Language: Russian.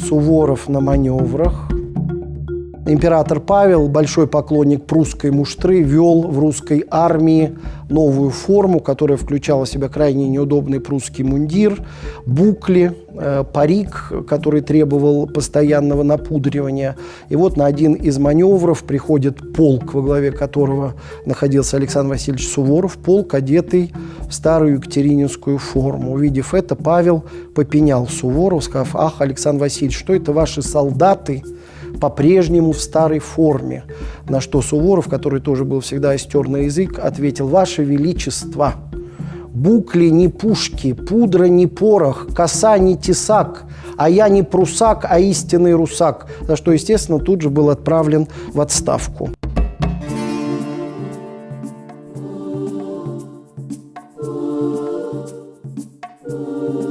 Суворов на маневрах. Император Павел, большой поклонник прусской муштры, вел в русской армии новую форму, которая включала в себя крайне неудобный прусский мундир, букли, э, парик, который требовал постоянного напудривания. И вот на один из маневров приходит полк, во главе которого находился Александр Васильевич Суворов, полк, одетый старую екатерининскую форму. Увидев это, Павел попенял Суворов, сказав, ах, Александр Васильевич, что это ваши солдаты, по-прежнему в старой форме. На что Суворов, который тоже был всегда истер на язык, ответил, «Ваше Величество, букли не пушки, пудра не порох, коса не тесак, а я не прусак, а истинный русак», за что, естественно, тут же был отправлен в отставку. Ooh.